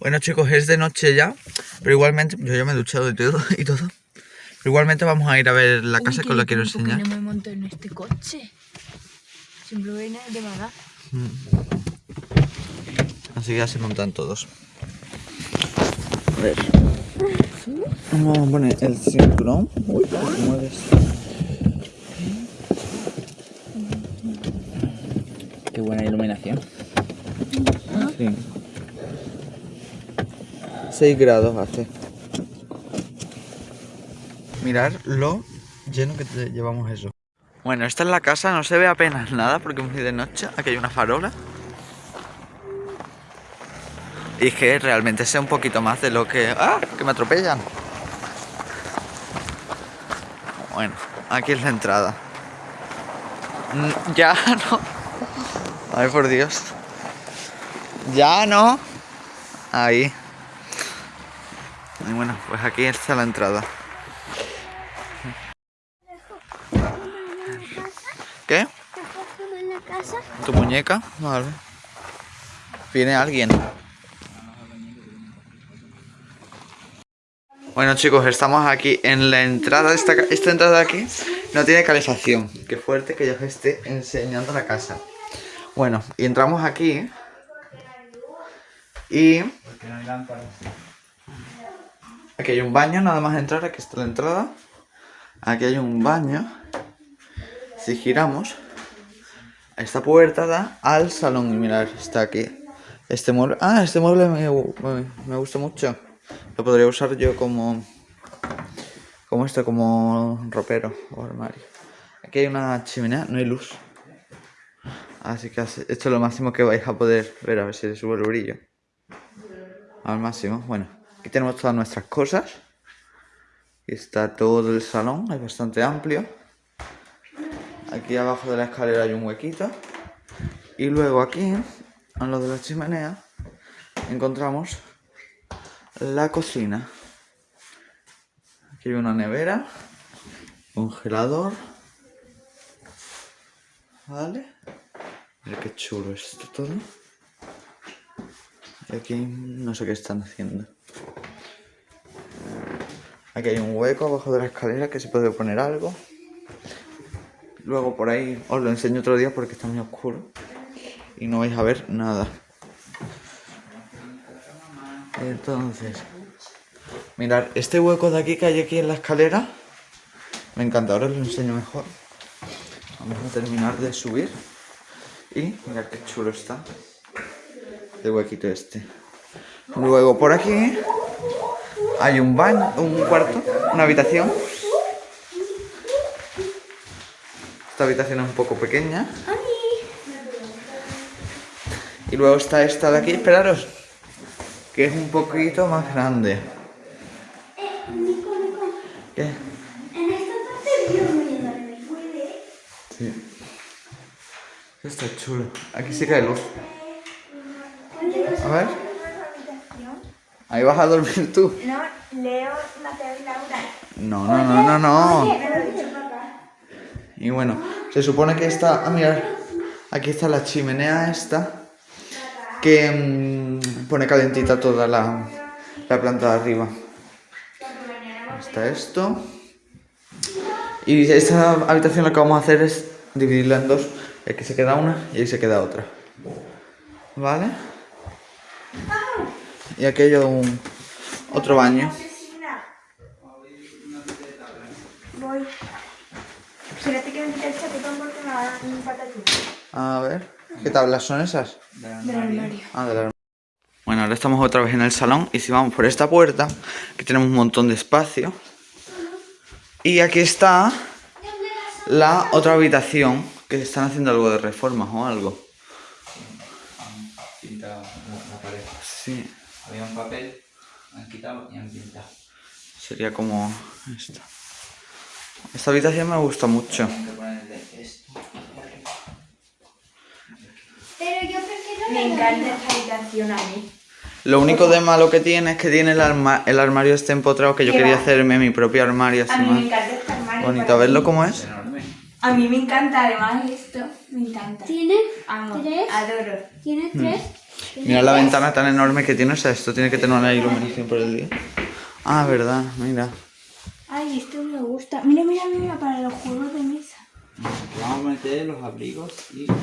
Bueno chicos, es de noche ya, pero igualmente, yo ya me he duchado y todo, y todo. Pero igualmente vamos a ir a ver la casa que os la quiero enseñar. no me monto en este coche. Siempre viene de mala. Así que ya se montan todos. A ver. Vamos a poner el cinturón. Uy, ¿cómo mueves? Qué buena iluminación. Sí. 6 grados hace. Mirar lo lleno que te llevamos eso. Bueno, esta es la casa, no se ve apenas nada porque es muy de noche. Aquí hay una farola. Y es que realmente sé un poquito más de lo que... ¡Ah! Que me atropellan. Bueno, aquí es la entrada. Mm, Ya no. Ay, por Dios. Ya no. Ahí. Y bueno, pues aquí está la entrada. ¿Qué? ¿Tu muñeca? Vale. Viene alguien. Bueno chicos, estamos aquí en la entrada. Esta, esta entrada de aquí no tiene calefacción. Qué fuerte que yo os esté enseñando la casa. Bueno, y entramos aquí. Y aquí hay un baño, nada más entrar. Aquí está la entrada. Aquí hay un baño. Si giramos, esta puerta da al salón. Y mirar, está aquí. Este mueble. Ah, este mueble me, me- gusta mucho. Lo podría usar yo como. Como esto, como ropero o armario. Aquí hay una chimenea, no hay luz. Así que esto es lo máximo que vais a poder ver. A ver si le subo el brillo. Al máximo. Bueno, aquí tenemos todas nuestras cosas. Aquí está todo el salón, es bastante amplio. Aquí abajo de la escalera hay un huequito. Y luego aquí, a lo de la chimenea, encontramos la cocina. Aquí hay una nevera, congelador. ¿Vale? Mira qué chulo es esto todo. Y aquí no sé qué están haciendo. Aquí hay un hueco abajo de la escalera que se puede poner algo. Luego por ahí os lo enseño otro día porque está muy oscuro y no vais a ver nada. Entonces, mirad, este hueco de aquí que hay aquí en la escalera me encanta, ahora os lo enseño mejor. Vamos a terminar de subir y mirad qué chulo está el huequito este. Luego por aquí hay un baño, un cuarto, una habitación. Esta habitación es un poco pequeña. Y luego está esta de aquí, esperaros, que es un poquito más grande. ¿Qué? Sí. Está chulo. Aquí que hay luz. A ver. Ahí vas a dormir tú. No, Leo, Mateo y Laura. No, no, no, no, no. Y bueno, se supone que está... Ah, mirar. Aquí está la chimenea esta. Que mm, pone calentita toda la, la planta de arriba. Está esto. Y esta habitación lo que vamos a hacer es dividirla en dos. Aquí se queda una y ahí se queda otra. ¿Vale? Y aquí hay un, otro baño. Voy. Espérate que me quite el chaquetón porque me va un. A ver, ¿qué tablas son esas? Del armario. Ah, del armario. Bueno, ahora estamos otra vez en el salón y si vamos por esta puerta, que tenemos un montón de espacio. Y aquí está la otra habitación, que están haciendo algo de reformas o algo. Pintado la, la pared. Sí, Había un papel, han quitado y han pintado. sería como esta. Esta habitación me gusta mucho. Hay que ponerle esto. Pero yo prefiero Me encanta esta habitación a mí. Lo único de malo que tiene es que tiene el, arma- el armario este empotrado, que yo ¿Qué quería va? hacerme mi propio armario así A mí me encanta este armario. bonito. A verlo mí. cómo es. A mí me encanta además esto. Me encanta. ¿Tiene Amo. tres? Adoro. ¿Tiene tres? Mira la ventana tan enorme que tiene, o sea, esto tiene que tener una iluminación por el día. Ah, verdad, mira. Ay, esto me gusta. Mira, mira, mira, para los juegos de mesa. Vamos a meter los abrigos y los,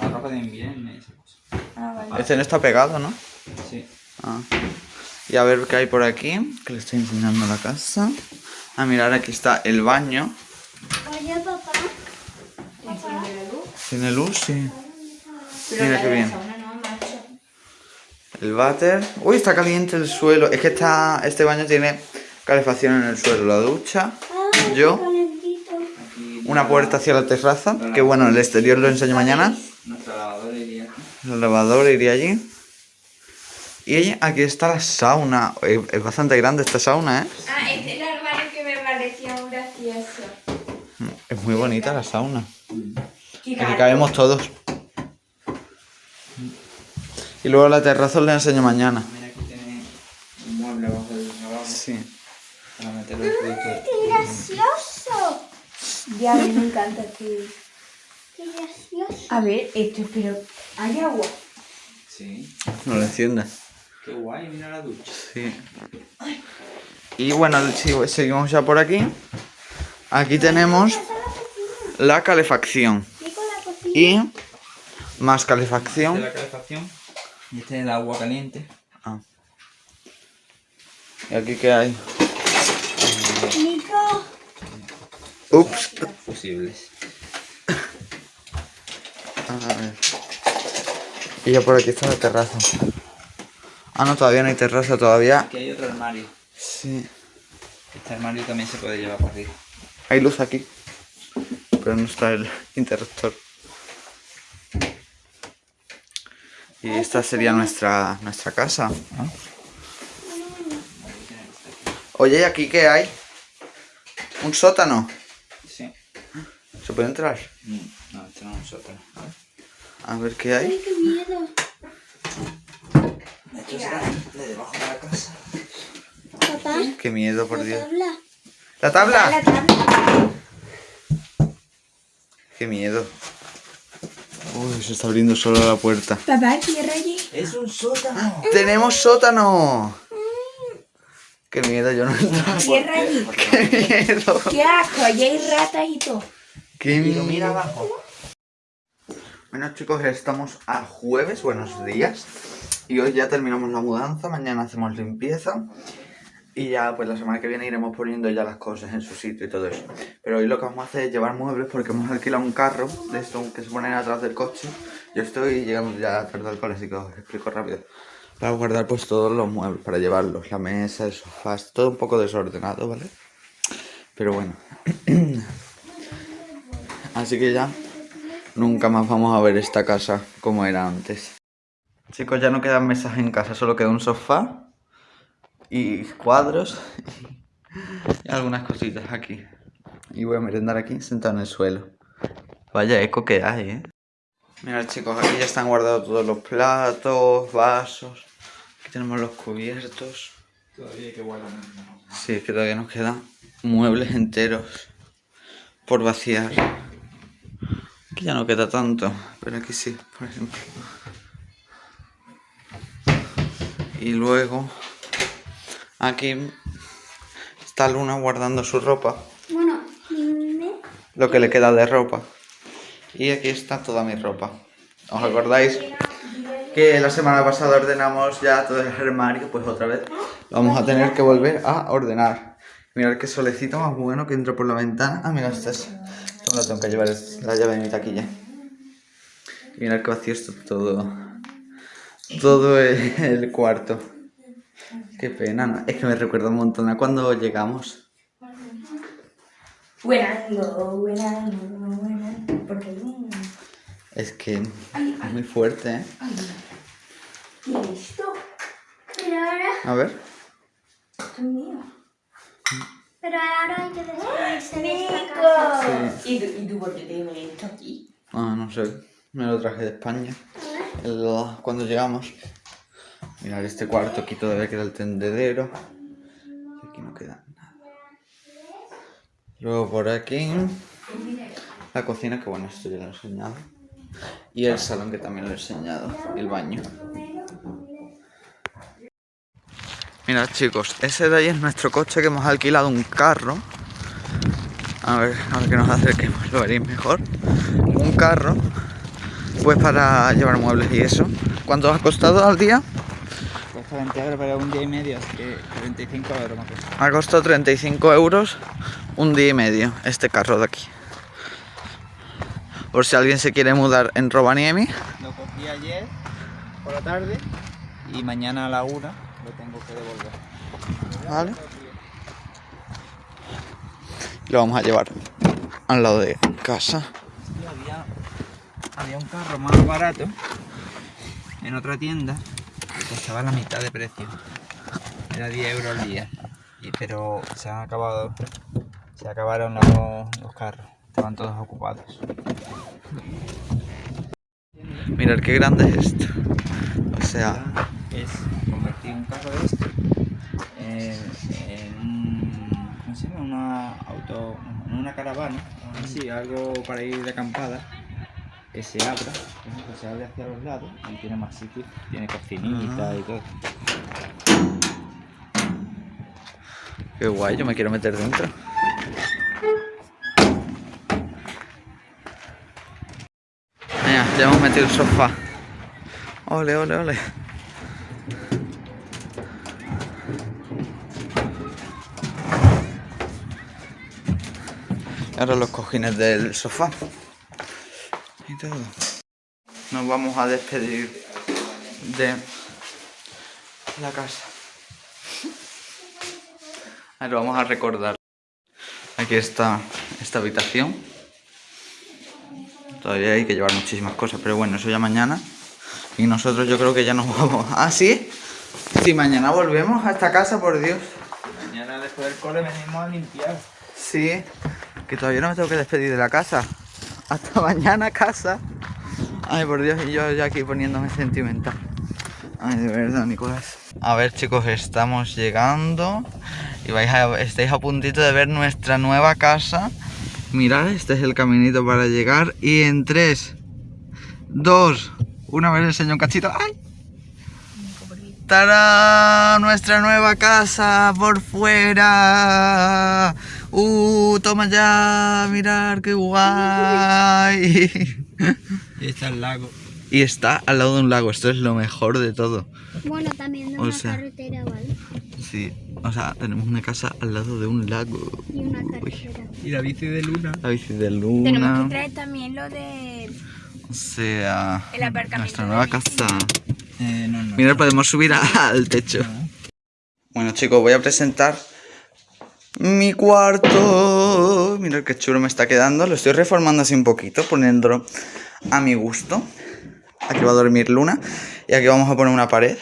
la ropa de invierno y esas cosas. Ah, vale. Este no está pegado, ¿no? Sí. Ah. Y a ver qué hay por aquí, que le estoy enseñando la casa. Ah, mirar, aquí está el baño. Oye, papá. ¿Tiene luz? Sí. Pero Mira qué bien. El váter. Uy, está caliente el suelo. Es que está, este baño tiene calefacción en el suelo. La ducha. Yo. Aquí Una puerta hacia la terraza. Que bueno, el exterior lo enseño mañana. nuestra lavadora iría aquí. El lavador iría allí. Y aquí está la sauna. Es bastante grande esta sauna, ¿eh? Ah, este es el armario que me parecía un gracioso. Es muy bonita la sauna. Aquí cabemos todos. Y luego la terraza os la enseño mañana. Mira, aquí tiene un mueble abajo del lavabo Sí. para meter los productos. ¡Qué gracioso! Ya, a mí me encanta que... ¡Qué gracioso! A ver, esto, pero... ¿Hay agua? Sí. No lo enciendas. Qué guay, mira la ducha. Sí. Y bueno, si- seguimos ya por aquí. Aquí tenemos la calefacción. Y con la cocina. Y más calefacción. la calefacción. Y este es el agua caliente. Ah. ¿Y aquí qué hay? Nico. Ups. Fusibles. A ver. Y ya por aquí está la terraza. Ah, no, todavía no hay terraza, todavía. Aquí hay otro armario. Sí. Este armario también se puede llevar para arriba. Hay luz aquí. Pero no está el interruptor. Y esta sería nuestra, nuestra casa. ¿no? Oye, ¿y aquí qué hay? ¿Un sótano? Sí. ¿Se puede entrar? Mm, No, este no es un sótano. A ver qué hay. Ay, qué miedo. Esto será de debajo de la casa. Papá. Qué miedo, por Dios. Habla. ¿La tabla? La tabla. Qué miedo. Uy, se está abriendo solo la puerta. Papá, cierra allí. ¡Es un sótano! ¡Tenemos sótano! Qué miedo, yo no entro. Cierra allí. ¡Qué miedo! Qué asco, allí hay ratas y todo. ¡Qué miedo! mira abajo. Bueno chicos, estamos a jueves, buenos días. Y hoy ya terminamos la mudanza, mañana hacemos limpieza. Y ya pues la semana que viene iremos poniendo ya las cosas en su sitio y todo eso. Pero hoy lo que vamos a hacer es llevar muebles porque hemos alquilado un carro de estos que se ponen atrás del coche. Yo estoy llegando ya tarde al cole, así que os explico rápido. Para guardar pues todos los muebles, para llevarlos, la mesa, el sofá, todo un poco desordenado, ¿vale? Pero bueno. Así que ya nunca más vamos a ver esta casa como era antes. Chicos, ya no quedan mesas en casa, solo queda un sofá y cuadros y algunas cositas aquí. Y voy a merendar aquí sentado en el suelo. Vaya eco que hay, ¿eh? Mirad chicos, aquí ya están guardados todos los platos, vasos. Aquí tenemos los cubiertos. Todavía hay que guardar. Sí, es que todavía nos quedan muebles enteros por vaciar. Aquí ya no queda tanto, pero aquí sí, por ejemplo. Y luego aquí está Luna guardando su ropa, Bueno, dime. lo que le queda de ropa. Y aquí está toda mi ropa. ¿Os acordáis que la semana pasada ordenamos ya todo el armario? Pues otra vez vamos a tener que volver a ordenar. Mirad qué solecito más bueno que entra por la ventana. Ah, mira, esta es... Tengo que llevar, la llave de mi taquilla. Y mirad qué vacío está todo. Todo el, el cuarto. Qué pena, ¿no? Es que me recuerda un montón a cuando llegamos. Buenando, buenando, buenando. Porque... Es que es muy fuerte, ¿eh? ¿Qué es esto? Pero ahora, A ver. Esto es mío. pero ahora hay que despedirse de esta casa. Sí. ¿Y tú, ¿Y tú por qué tienes esto aquí? Ah, no sé. Me lo traje de España. El- cuando llegamos. Mirad este cuarto, aquí todavía queda el tendedero. Y aquí no queda nada. Luego por aquí. La cocina, que bueno, esto ya lo he enseñado. Y el salón, que también lo he enseñado. Y el baño. Mirad chicos, ese de ahí es nuestro coche que hemos alquilado un carro. A ver, ahora que nos acerquemos lo veréis mejor. Un carro, pues para llevar muebles y eso. ¿Cuánto ha costado al día? Cuesta 20 euros, pero un día y medio, así que 35 euros. Ha costado 35 euros un día y medio este carro de aquí. Por si alguien se quiere mudar en Rovaniemi. Lo cogí ayer por la tarde y mañana a la una lo tengo que devolver. Vale. Lo vamos a llevar al lado de casa. Había, había un carro más barato en otra tienda costaba la mitad de precio. Era 10 euros al día. Y- pero se han acabado. Se acabaron los, carros. Estaban todos ocupados. Mirad qué grande es esto. O sea, es convertir un carro de este en, ¿cómo se? Una una caravana, así, algo para ir de acampada, que se abra, por ejemplo, se abre hacia los lados y tiene más sitio, tiene cocinita y todo. qué guay, yo me quiero meter dentro. Mira, ya hemos metido el sofá. Ole, ole, ole. Ahora los cojines del sofá. Y todo. Nos vamos a despedir de la casa. Ahora vamos a recordar. Aquí está esta habitación. Todavía hay que llevar muchísimas cosas, pero bueno, eso ya mañana. Y nosotros yo creo que ya nos vamos. ¿Ah, sí? Si mañana volvemos a esta casa, por Dios. Mañana después del cole venimos a limpiar. Sí, que todavía no me tengo que despedir de la casa. Hasta mañana, casa. Ay, por Dios, y yo ya aquí poniéndome sentimental. Ay, de verdad, Nicolás. A ver, chicos, estamos llegando. Y vais a, estáis a puntito de ver nuestra nueva casa. Mirad, este es el caminito para llegar. Y en 3, 2, una vez enseño un cachito. ¡Ay! ¡Tarán! Nuestra nueva casa por fuera. ¡Uh! Toma ya, mirar qué guay. Y está el lago. y está al lado de un lago, esto es lo mejor de todo. Bueno, también de O una sea- carretera, ¿vale? Sí, o sea, tenemos una casa al lado de un lago. Y una Uy, carretera. Y la bici de luna. la bici de Tenemos luna. que traer también lo de... O sea, El aparcamiento nuestra nueva casa. Eh, no, no. Mira, podemos subir a- al techo. Bueno, chicos, voy a presentar mi cuarto. Mirad qué chulo me está quedando. Lo estoy reformando así un poquito, poniéndolo a mi gusto. Aquí va a dormir Luna. Y aquí vamos a poner una pared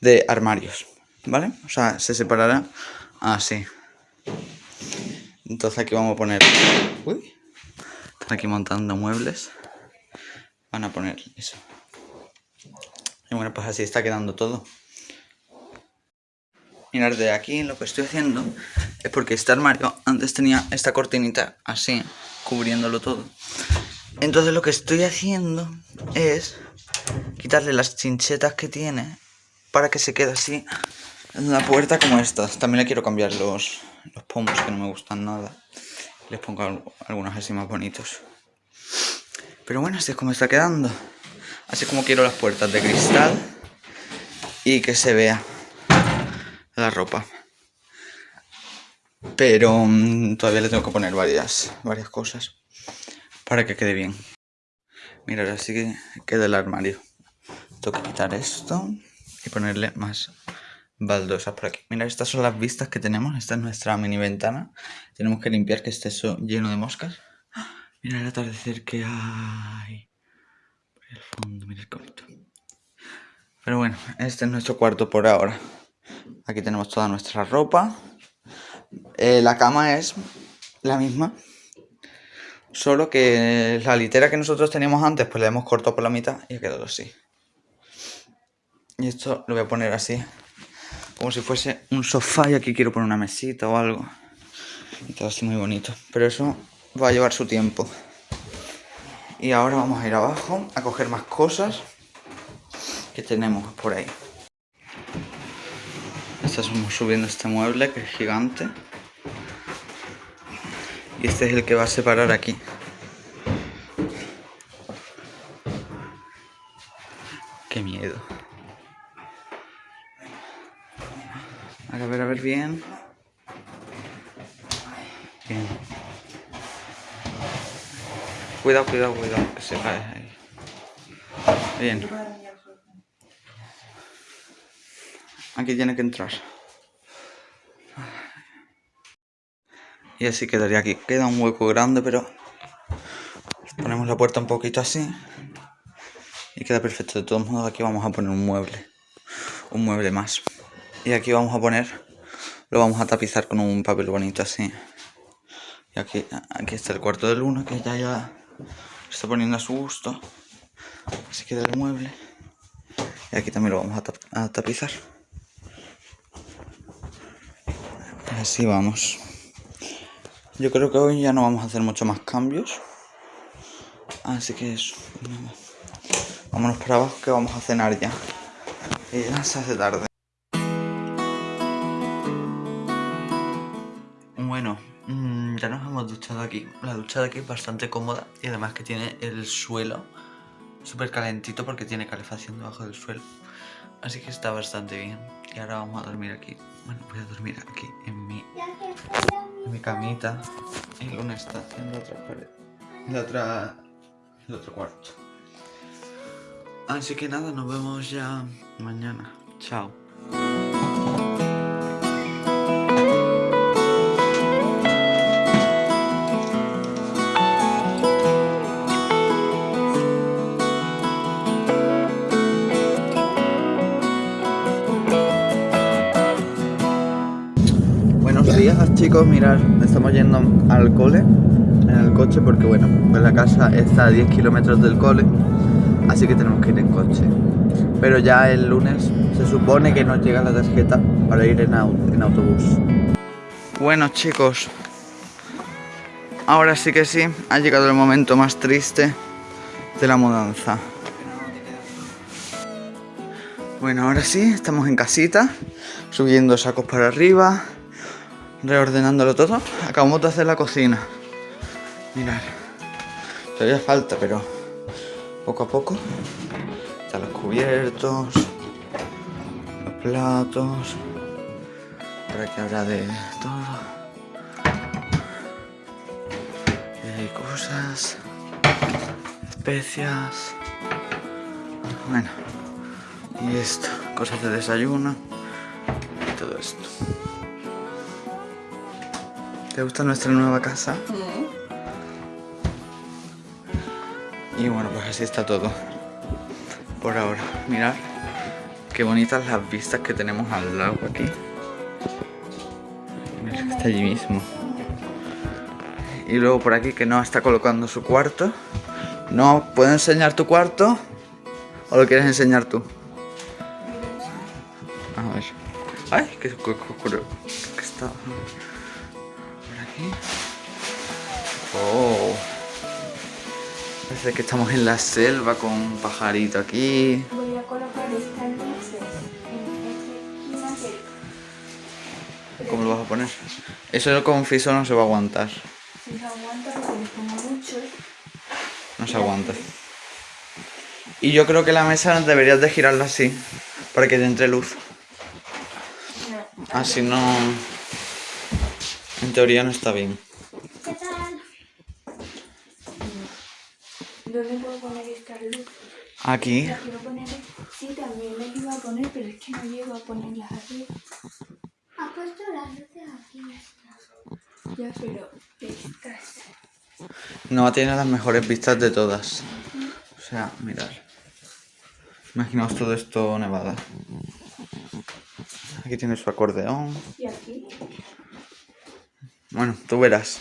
de armarios. ¿Vale? O sea, se separará así. Entonces aquí vamos a poner... Uy. Están aquí montando muebles. Van a poner eso. Y bueno, pues así está quedando todo. Mirad, de aquí lo que estoy haciendo es porque este armario antes tenía esta cortinita así, cubriéndolo todo. Entonces lo que estoy haciendo es quitarle las chinchetas que tiene para que se quede así en la puerta como estas. También le quiero cambiar los, los pomos que no me gustan nada. Les pongo al- algunos así más bonitos. Pero bueno, así es como está quedando. Así como quiero las puertas de cristal y que se vea la ropa. Pero mm, todavía le tengo que poner varias, varias cosas para que quede bien. Mira, ahora sí que queda el armario. Tengo que quitar esto y ponerle más baldosas por aquí. Mira, estas son las vistas que tenemos. Esta es nuestra mini ventana. Tenemos que limpiar que esté lleno de moscas. Mira el atardecer que hay. El fondo, bonito. Pero bueno, este es nuestro cuarto por ahora. Aquí tenemos toda nuestra ropa. Eh, la cama es la misma. Solo que la litera que nosotros teníamos antes, pues la hemos cortado por la mitad y ha quedado así. Y esto lo voy a poner así. Como si fuese un sofá y aquí quiero poner una mesita o algo. Y todo así muy bonito. Pero eso va a llevar su tiempo. Y ahora vamos a ir abajo a coger más cosas que tenemos por ahí. Estamos subiendo este mueble que es gigante. Este es el que va a separar aquí. Qué miedo. A ver, a ver bien. Bien. Cuidado, cuidado, cuidado, que se cae ahí. Bien. Aquí tiene que entrar. Y así quedaría aquí. Queda un hueco grande, pero ponemos la puerta un poquito así. Y queda perfecto. De todos modos, aquí vamos a poner un mueble. Un mueble más. Y aquí vamos a poner, lo vamos a tapizar con un papel bonito así. Y aquí, aquí está el cuarto de luna, que ya, ya está poniendo a su gusto. Así queda el mueble. Y aquí también lo vamos a, tap- a tapizar. Así vamos. Yo creo que hoy ya no vamos a hacer mucho más cambios. Así que eso. Vámonos para abajo que vamos a cenar ya. Ya se hace tarde. Bueno, mm, ya nos hemos duchado aquí. La ducha de aquí es bastante cómoda y además que tiene el suelo súper calentito porque tiene calefacción debajo del suelo. Así que está bastante bien. Y ahora vamos a dormir aquí. Bueno, voy a dormir aquí en mi, mi camita. Y Luna está en la otra pared. En la otra, el otro cuarto. Así que nada, nos vemos ya mañana. Chao. Chicos, mirad, estamos yendo al cole en el coche porque bueno, pues la casa está a 10 kilómetros del cole, así que tenemos que ir en coche. Pero ya el lunes se supone que nos llega la tarjeta para ir en, en autobús. Bueno chicos, ahora sí que sí, ha llegado el momento más triste de la mudanza. Bueno, ahora sí, estamos en casita, subiendo sacos para arriba, reordenándolo todo. Acabamos de hacer la cocina. Mirad, todavía falta, pero poco a poco. Están los cubiertos, los platos. Por aquí habrá de todo. Y hay cosas, especias. Bueno, y esto, cosas de desayuno y todo esto. ¿Te gusta nuestra nueva casa? Y bueno, pues así está todo. Por ahora. Mirad qué bonitas las vistas que tenemos al lago aquí. Mirad está allí mismo. Y luego por aquí que no está colocando su cuarto. No, ¿puedo enseñar tu cuarto? ¿O lo quieres enseñar tú? A ver. Ay, qué cu- cu- oscuro. ¿Qué está? Aquí. Oh. Parece que estamos en la selva con un pajarito aquí. Voy a colocar estas luces en esta esquina ¿Cómo lo vas a poner? Eso con fiso no se va a aguantar. si se aguanta porque le pongo mucho. No se aguanta. Y yo creo que la mesa deberías de girarla así. Para que te entre luz. No. Así no... En teoría no está bien. ¿Qué tal? ¿Dónde puedo poner estas luces? Aquí. Las quiero poner. Sí, también las iba a poner, pero es que no llego a ponerlas arriba. Ha puesto las luces aquí. Ya, pero estas. No tiene las mejores vistas de todas. O sea, mirad. Imaginaos todo esto nevada. Aquí tiene su acordeón. Bueno, tú verás.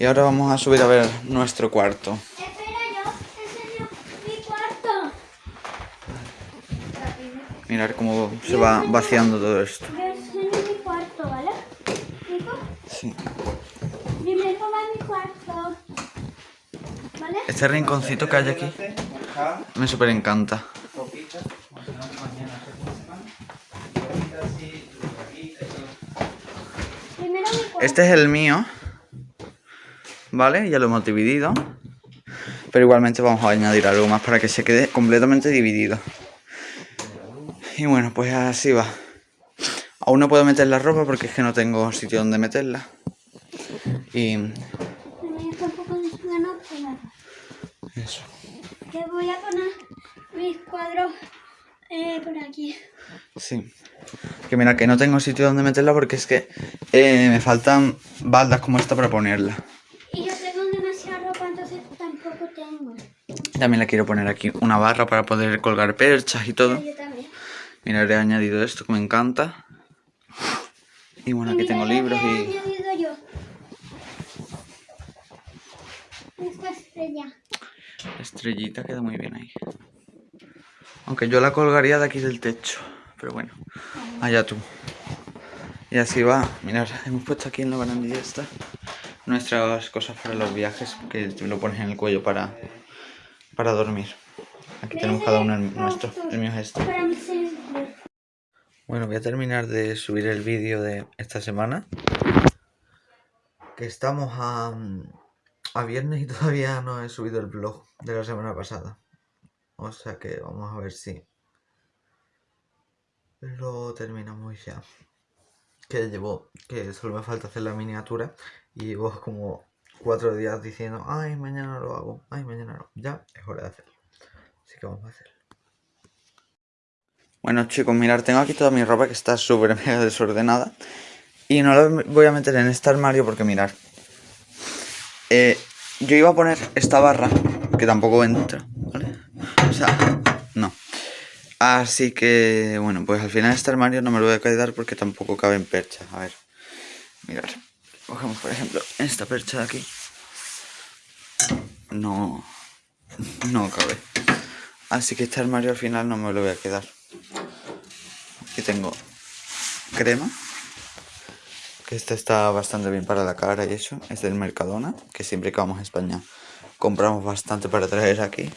Y ahora vamos a subir a ver nuestro cuarto. Espera, yo enseño mi cuarto. Mirad cómo se va vaciando todo esto. Yo enseño mi cuarto, ¿vale? Nico, Sí. primero va mi cuarto. ¿Vale? Este rinconcito que hay aquí me súper encanta. Copitas, mañana se mañana se cocinan. Copitas y Este es el mío. ¿Vale? Ya lo hemos dividido. Pero igualmente vamos a añadir algo más para que se quede completamente dividido. Y bueno, pues así va. Aún no puedo meter la ropa porque es que no tengo sitio donde meterla. Y eso. Que voy a poner mis cuadros eh, por aquí. Sí. Que mira, que no tengo sitio donde meterla porque es que eh, me faltan baldas como esta para ponerla. Y yo tengo demasiada ropa, entonces tampoco tengo. También le quiero poner aquí una barra para poder colgar perchas y todo. Yo también. Mira, le he añadido esto que me encanta. Y bueno, aquí mira tengo libros he y añadido yo. Esta estrella. estrellita queda muy bien ahí. Aunque yo la colgaría de aquí del techo. Pero bueno, allá tú. Y así va. Mirad, hemos puesto aquí en la barandilla esta nuestras cosas para los viajes que te lo pones en el cuello para, para dormir. Aquí tenemos cada uno el nuestro. El mío es este. Bueno, voy a terminar de subir el vídeo de esta semana. Que estamos a, a viernes y todavía no he subido el vlog de la semana pasada. O sea que vamos a ver si lo terminamos ya. Que llevo, que solo me falta hacer la miniatura y llevo como cuatro días diciendo, ay, mañana lo hago, ay, mañana no. Ya es hora de hacerlo. Así que vamos a hacerlo. Bueno chicos, mirad, tengo aquí toda mi ropa que está súper mega desordenada. Y no la voy a meter en este armario porque mirad. eh, yo iba a poner esta barra, que tampoco entra, ¿vale? O sea, no. Así que, bueno, pues al final este armario no me lo voy a quedar porque tampoco cabe en percha. A ver, mirad. Cogemos, por ejemplo, esta percha de aquí. No, no cabe. Así que este armario al final no me lo voy a quedar. Aquí tengo crema. Que esta está bastante bien para la cara y eso. Es del Mercadona. Que siempre que vamos a España compramos bastante para traer aquí.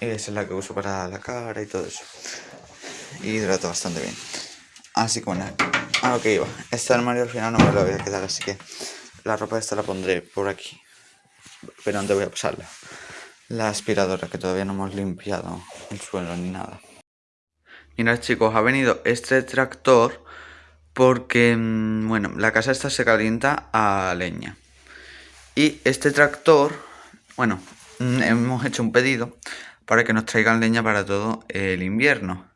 Esa es la que uso para la cara y todo eso. Y hidrata bastante bien. Así que bueno, a lo que iba. Este armario al final no me lo voy a quedar, así que la ropa esta la pondré por aquí. Pero antes voy a pasarla. La aspiradora, que todavía no hemos limpiado el suelo ni nada. Mirad chicos, ha venido este tractor porque, mm, bueno, la casa esta se calienta a leña. Y este tractor, bueno, mm, hemos hecho un pedido para que nos traigan leña para todo el invierno.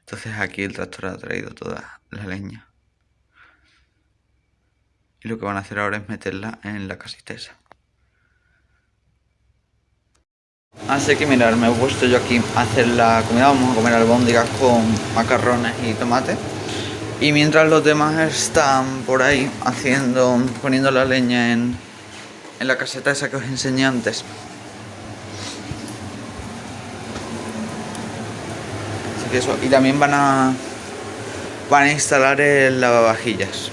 Entonces aquí el tractor ha traído toda la leña. Y lo que van a hacer ahora es meterla en la casita esa. Así que mirar, me he puesto yo aquí a hacer la comida. Vamos a comer albóndigas con macarrones y tomate. Y mientras los demás están por ahí haciendo, poniendo la leña en, en la caseta esa que os enseñé antes. Y también van a, van a instalar el lavavajillas.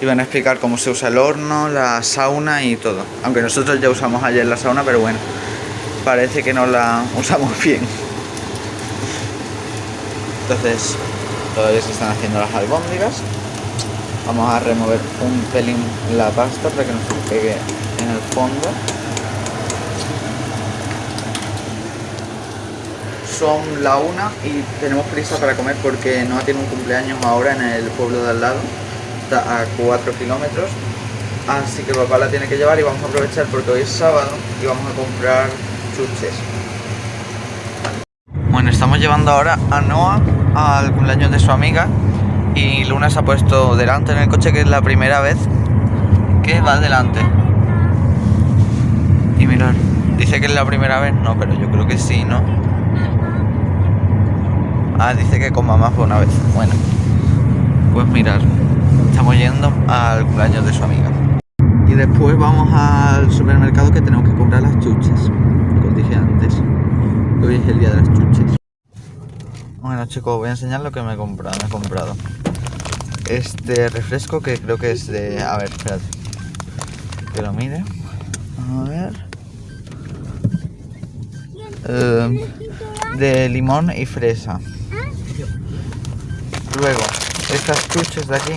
Y van a explicar cómo se usa el horno, la sauna y todo. Aunque nosotros ya usamos ayer la sauna, pero bueno, parece que no la usamos bien. Entonces, todavía se están haciendo las albóndigas. Vamos a remover un pelín la pasta para que no se pegue en el fondo. Son la una y tenemos prisa para comer porque no tiene un cumpleaños ahora en el pueblo de al lado. Está a 4 kilómetros. Así que papá la tiene que llevar y vamos a aprovechar porque hoy es sábado y vamos a comprar chuches. Bueno estamos llevando ahora a Noah al cumpleaños de su amiga y Luna se ha puesto delante en el coche que es la primera vez que va delante. Y mirar dice que es la primera vez no pero yo creo que sí no ah dice que con mamá fue una vez bueno pues mirar estamos yendo al cumpleaños de su amiga. Y después vamos al supermercado que tenemos que comprar las chuches, como dije antes. Hoy es el día de las chuches. Bueno chicos, voy a enseñar lo que me he comprado. Me he comprado este refresco que creo que es de... A ver, espérate. Que lo mire. A ver. Eh, de limón y fresa. Luego, estas chuches de aquí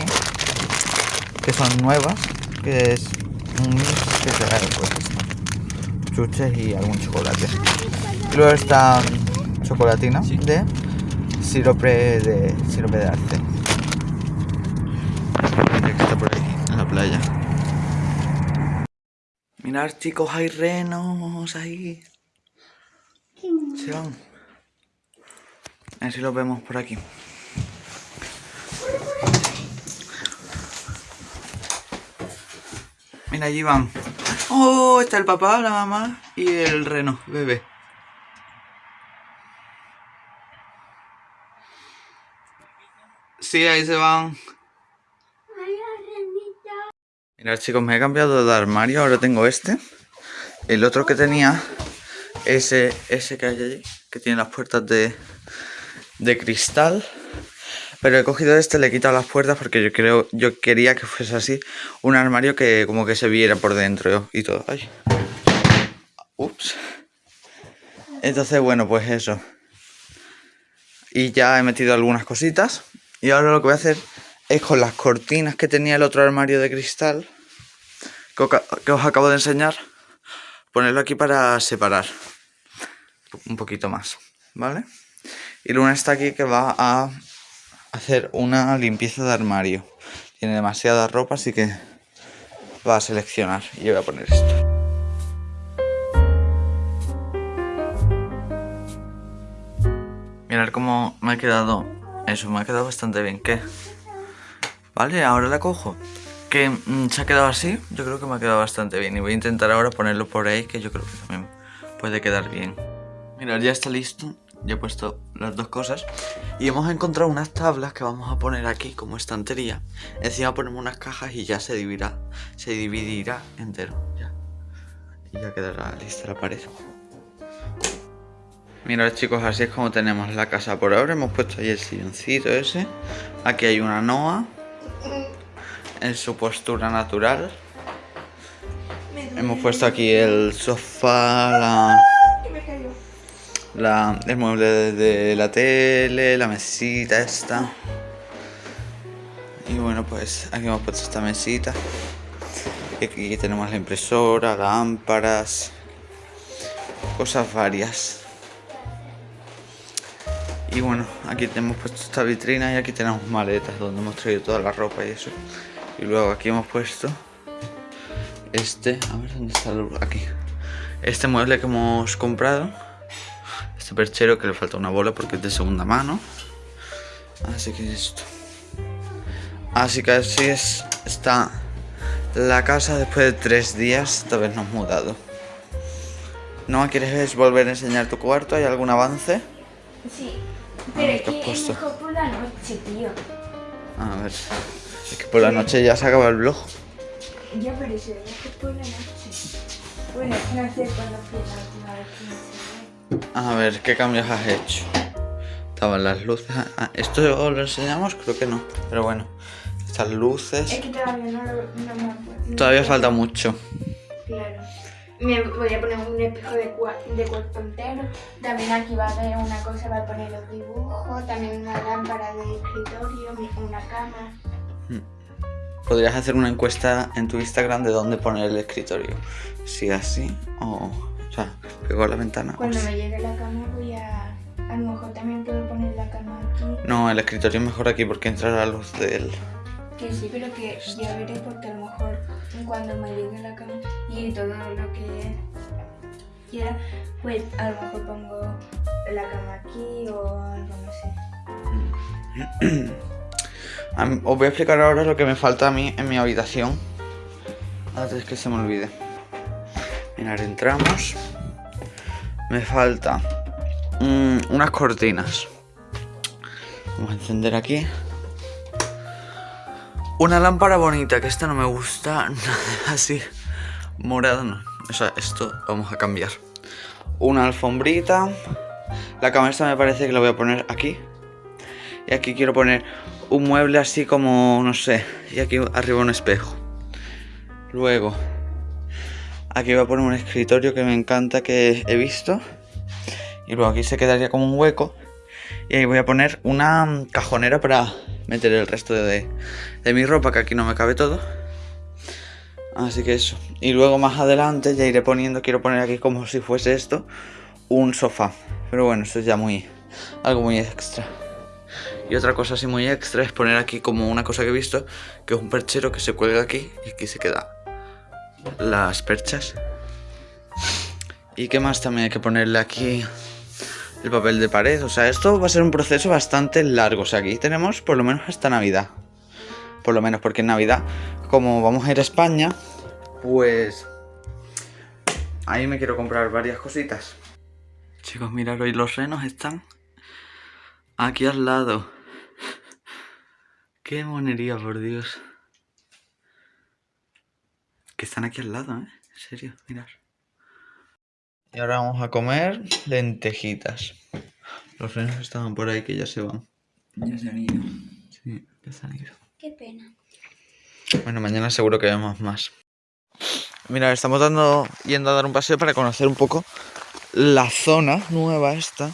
que son nuevas, que es un mix que pues esto, chuches y algún chocolate. Y luego está chocolatina de sirope de sirope de arce. Que está por aquí, en la playa. Mirad chicos, hay renos ahí. Se van. A ver si los vemos por aquí. Mira, allí van. Oh, está el papá, la mamá y el reno, bebé. Sí, ahí se van. Mirad chicos, me he cambiado de armario, ahora tengo este. El otro que tenía, ese, ese que hay allí, que tiene las puertas de, de cristal. Pero he cogido este, le he quitado las puertas porque yo creo, yo quería que fuese así, un armario que como que se viera por dentro y todo. Ay. Ups. Entonces, bueno, pues eso. Y ya he metido algunas cositas. Y ahora lo que voy a hacer es con las cortinas que tenía el otro armario de cristal, que os acabo de enseñar, ponerlo aquí para separar un poquito más, ¿vale? Y Luna está aquí que va a hacer una limpieza de armario. Tiene demasiada ropa, así que va a seleccionar. Y voy a poner esto. Mirad cómo me ha quedado. Eso, me ha quedado bastante bien. ¿Qué? Vale, ahora la cojo. Que mm, se ha quedado así. Yo creo que me ha quedado bastante bien. Y voy a intentar ahora ponerlo por ahí, que yo creo que también puede quedar bien. Mirad, ya está listo. Ya he puesto las dos cosas. Y hemos encontrado unas tablas que vamos a poner aquí como estantería. Encima ponemos unas cajas y ya se dividirá. Se dividirá entero. Ya. Y ya quedará lista la pared. Mirad chicos, así es como tenemos la casa por ahora. Hemos puesto ahí el silloncito ese. Aquí hay una noa. En su postura natural. Hemos puesto aquí el sofá, la. El mueble de, la tele, la mesita esta. Y bueno, pues aquí hemos puesto esta mesita. Y aquí tenemos la impresora, lámparas, cosas varias. Y bueno, aquí hemos puesto esta vitrina y aquí tenemos maletas donde hemos traído toda la ropa y eso. Y luego aquí hemos puesto este, a ver dónde está el, aquí. Este mueble que hemos comprado. Este perchero que le falta una bola porque es de segunda mano. Así que esto. Así que así es, está la casa después de tres días de habernos mudado. ¿No quieres volver a enseñar tu cuarto? ¿Hay algún avance? Sí. Pero Ah, es ¿qué has que es mejor por la noche, tío. A ver. Es que por la noche ya se acaba el vlog. Ya, pero ve mejor por la noche. Bueno, no sé cuándo fue la última vez que. A ver, ¿qué cambios has hecho? Estaban las luces. Ah, ¿Esto lo enseñamos? Creo que no. Pero bueno, estas luces. Es que todavía no, lo, no me acuerdo. Todavía falta mucho. Claro. Me voy a poner un espejo de, cua- de cuerpo entero. También aquí va a haber una cosa, va a poner los dibujos. También una lámpara de escritorio, una cama. Podrías hacer una encuesta en tu Instagram de dónde poner el escritorio. Si así o. O sea, pegó a la ventana. Cuando me llegue la cama voy a... A lo mejor también puedo poner la cama aquí. No, el escritorio es mejor aquí porque entra la luz del. Que sí, pero que ya veré porque a lo mejor cuando me llegue la cama y todo lo que quiera, pues a lo mejor pongo la cama aquí o algo, no sé. Os voy a explicar ahora lo que me falta a mí en mi habitación. Antes que se me olvide. Mirad, entramos. Me falta mm, unas cortinas. Vamos a encender aquí. Una lámpara bonita, que esta no me gusta así. Morada no. O sea, esto vamos a cambiar. Una alfombrita. La cama esta me parece que la voy a poner aquí. Y aquí quiero poner un mueble así como, no sé. Y aquí arriba un espejo. Luego, aquí voy a poner un escritorio que me encanta que he visto. Y luego aquí se quedaría como un hueco. Y ahí voy a poner una cajonera para meter el resto de, de mi ropa, que aquí no me cabe todo. Así que eso. Y luego más adelante ya iré poniendo, quiero poner aquí como si fuese esto, un sofá. Pero bueno, esto es ya muy, algo muy extra. Y otra cosa así muy extra es poner aquí como una cosa que he visto, que es un perchero que se cuelga aquí y aquí se queda las perchas. ¿Y qué más también hay que ponerle aquí? El papel de pared. O sea, esto va a ser un proceso bastante largo. O sea, aquí tenemos por lo menos hasta Navidad. Por lo menos porque en Navidad, como vamos a ir a España, pues... Ahí me quiero comprar varias cositas. Chicos, mirad, hoy los renos están aquí al lado. Qué monería, por Dios. Que están aquí al lado, ¿eh? En serio, mirad. Y ahora vamos a comer lentejitas. Los renos estaban por ahí que ya se van. Ya se han ido. Sí, ya se han ido. Qué pena. Bueno, mañana seguro que vemos más. Mira, estamos dando, yendo a dar un paseo para conocer un poco la zona nueva esta.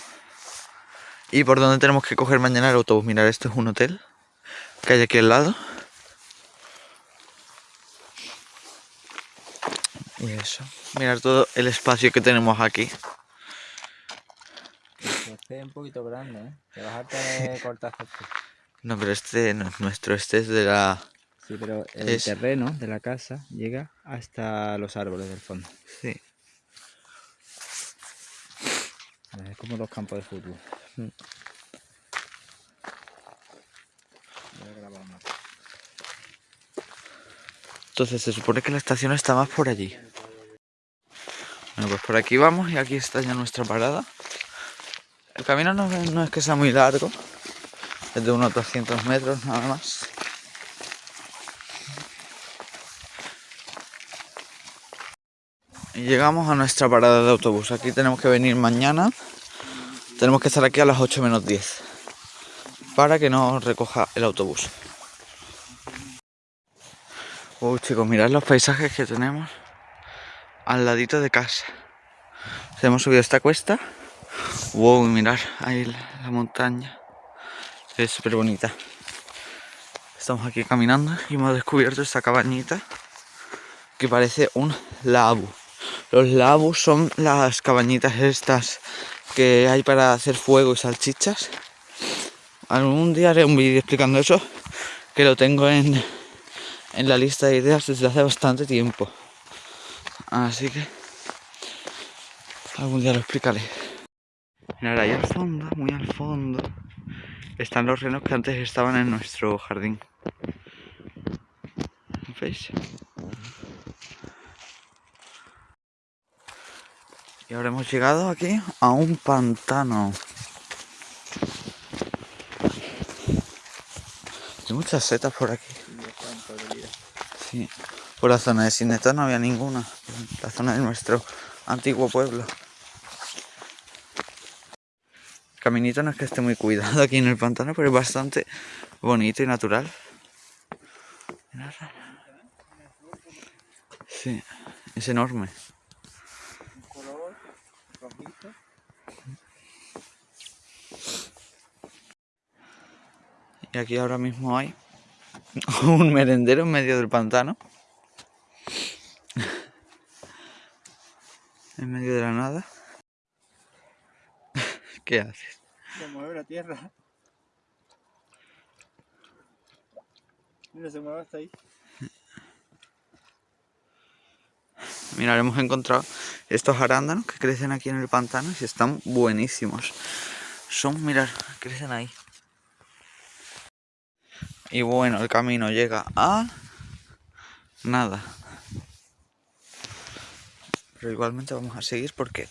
Y por dónde tenemos que coger mañana el autobús. Mirad, esto es un hotel que hay aquí al lado. Y eso. Mirar todo el espacio que tenemos aquí. Este es un poquito grande, ¿eh? Te vas a tener. No, pero este no es nuestro, este es de la... Sí, pero el Es- terreno de la casa llega hasta los árboles del fondo. Sí. Es como los campos de fútbol. Mm. Voy a grabar una. Entonces se supone que la estación está más por allí. Bueno, pues por aquí vamos y aquí está ya nuestra parada. El camino no, es- que sea muy largo. Es de unos 200 metros nada más. Y llegamos a nuestra parada de autobús. Aquí tenemos que venir mañana. Tenemos que estar aquí a las 8 menos 10. Para que nos recoja el autobús. Uy, chicos, mirad los paisajes que tenemos al ladito de casa. Hemos subido esta cuesta. Wow, mirad ahí la, la montaña. Es súper bonita. Estamos aquí caminando y hemos descubierto esta cabañita que parece un labu. Los labus son las cabañitas estas que hay para hacer fuego y salchichas. Algún día haré un vídeo explicando eso, que lo tengo en, en la lista de ideas desde hace bastante tiempo. Así que algún día lo explicaré. Mirad ahí al fondo, muy al fondo, están los renos que antes estaban en nuestro jardín. ¿Veis? Y ahora hemos llegado aquí a un pantano. Hay muchas setas por aquí. Por la zona de Sineta no había ninguna. La zona de nuestro antiguo pueblo. El caminito no es que esté muy cuidado aquí en el pantano, pero es bastante bonito y natural. Sí, es enorme. Y aquí ahora mismo hay un merendero en medio del pantano. En medio de la nada. ¿Qué haces? Se mueve la tierra. Mira, se mueve hasta ahí. Mira, hemos encontrado estos arándanos que crecen aquí en el pantano y están buenísimos. Son, mirar, crecen ahí. Y bueno, el camino llega a nada. Pero igualmente vamos a seguir porque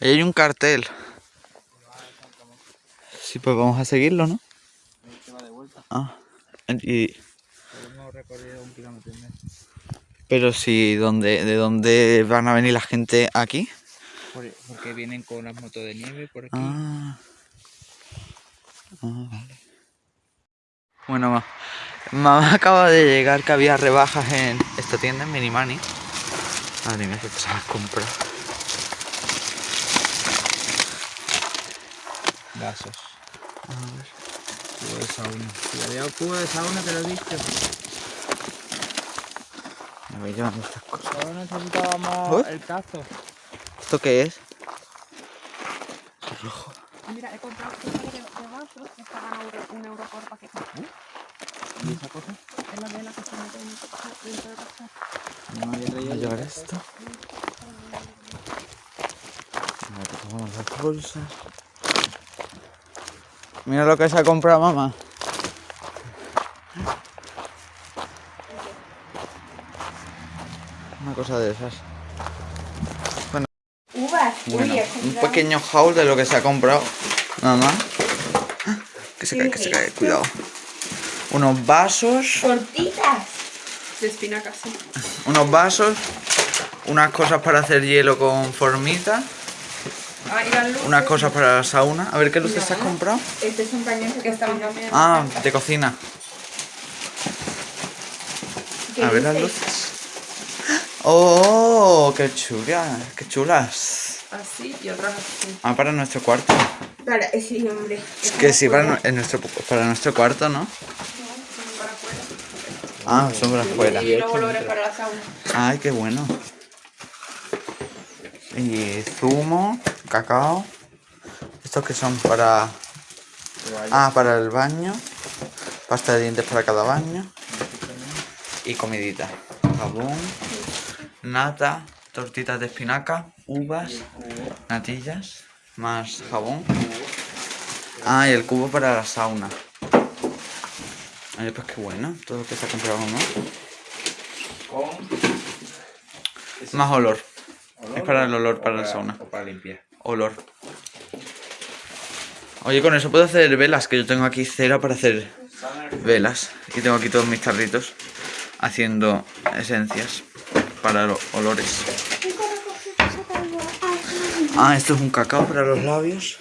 ahí hay un cartel. Sí, pues vamos a seguirlo, ¿no? Ah, y, Pero si, ¿dónde, ¿de dónde van a venir la gente aquí? Por- porque vienen con las motos de nieve por aquí. Ah. Ah, vale. Bueno, ma- mamá acaba de llegar que había rebajas en esta tienda en Minimani. Madre mía, que te has comprado. Vasos. Cubo de sauna. Si había un cubo de sauna, te lo he dicho. Me voy llevando estas cosas. Solo necesitábamos Uy. el cazo. ¿Esto qué es? Mira, he comprado de, de euro- un euro por paquete. ¿Y esa cosa? Es la vela que se mete en- dentro del vaso. No yo. llevar esto. Mira que tomamos las bolsas. Mira lo que se ha comprado mamá. Una cosa de esas. Uvas. Bueno, he un pequeño haul de lo que se ha comprado mamá. Que se cae, que se cae, cuidado. Unos vasos, Tortitas. De espinacas, sí. unos vasos, unas cosas para hacer hielo con formita, Ah, unas cosas para la sauna. A ver qué luces te has comprado. Este es un pañuelo que está. Ah, de cocina. ¿Qué A ver las luces. ¡Oh! ¡Qué chulas! ¡Qué chulas! Así y otras así. Ah, para nuestro cuarto. Para, eh, sí, hombre. Es que sí, para, en nuestro, para nuestro cuarto, ¿no? Ah, son para afuera. Y luego lo veré para la sauna. Ay, qué bueno. Y zumo, cacao. Estos que son para... Ah, para el baño. Pasta de dientes para cada baño. Y comidita. Jabón, nata, tortitas de espinaca, uvas, natillas, más jabón. Ah, y el cubo para la sauna. Ay, pues qué bueno, todo lo que se ha comprado, ¿no? Con... Más olor. Es para el olor, o para la sauna. O para limpiar. Olor. Oye, con eso puedo hacer velas, que yo tengo aquí cera para hacer velas. Y tengo aquí todos mis tarritos haciendo esencias para los olores. Ah, esto es un cacao para los labios.